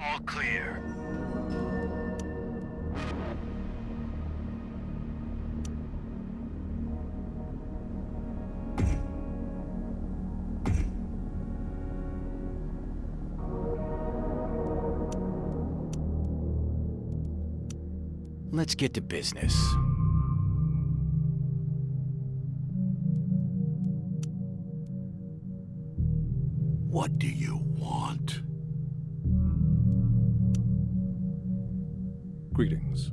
All clear. Let's get to business. What do you want? Greetings.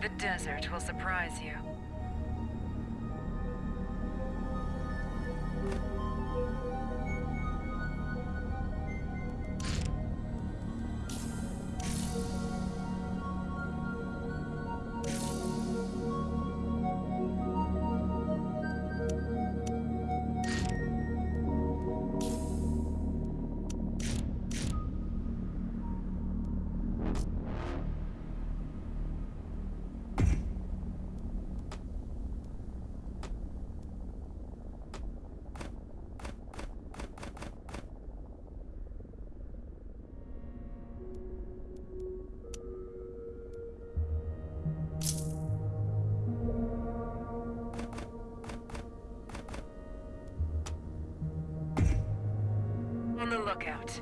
The desert will surprise you. On the lookout.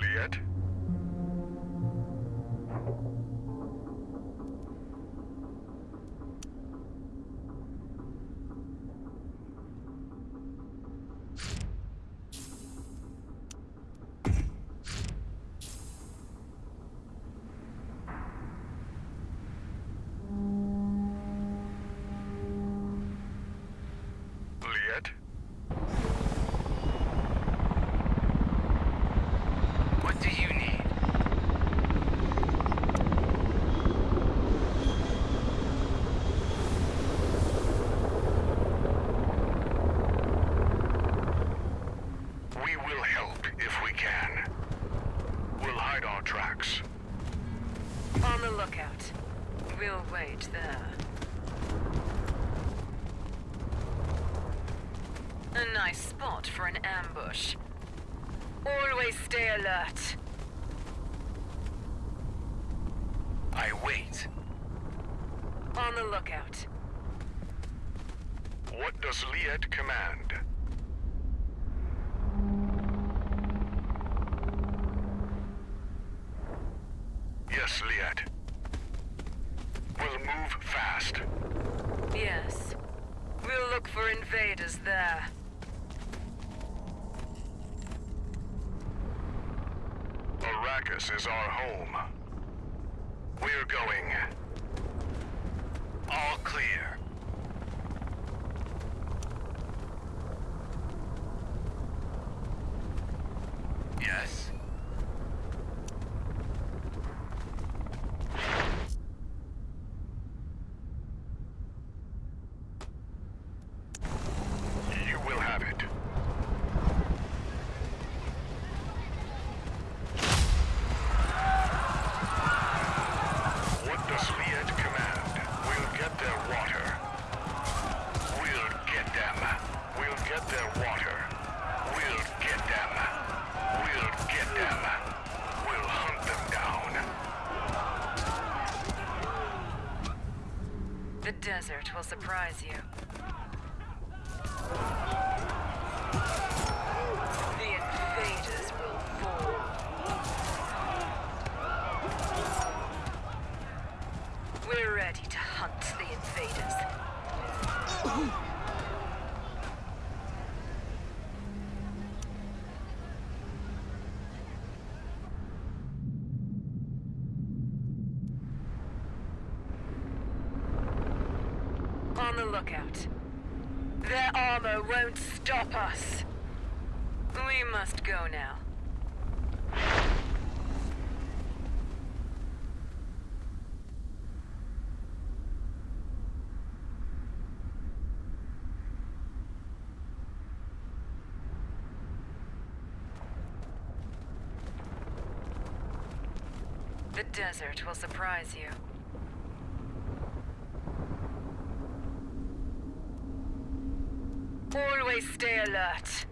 Liet? Lookout. We'll wait there. A nice spot for an ambush. Always stay alert. I wait. On the lookout. What does Liet command? Yes, Liet. We'll move fast. Yes. We'll look for invaders there. Arrakis is our home. We're going. All clear. Yes? You will have it. What does Liet command? We'll get their water. their water. We'll get them. We'll get them. We'll hunt them down. The desert will surprise you. The invaders will fall. We're ready to hunt the invaders. On the lookout. Their armor won't stop us. We must go now. The desert will surprise you. Always stay alert.